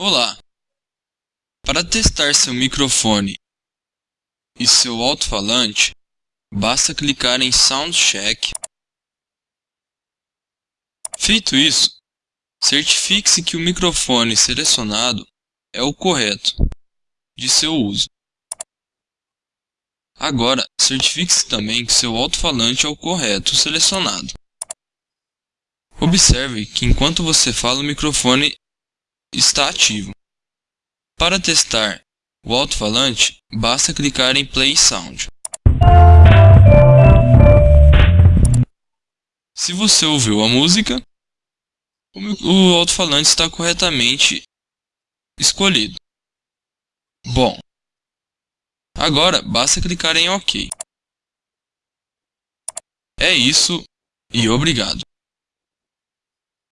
Olá! Para testar seu microfone e seu alto-falante, basta clicar em Sound Check. Feito isso, certifique-se que o microfone selecionado é o correto de seu uso. Agora, certifique-se também que seu alto-falante é o correto selecionado. Observe que enquanto você fala o microfone está ativo. Para testar o alto-falante, basta clicar em Play Sound. Se você ouviu a música, o alto-falante está corretamente escolhido. Bom, agora basta clicar em OK. É isso e obrigado.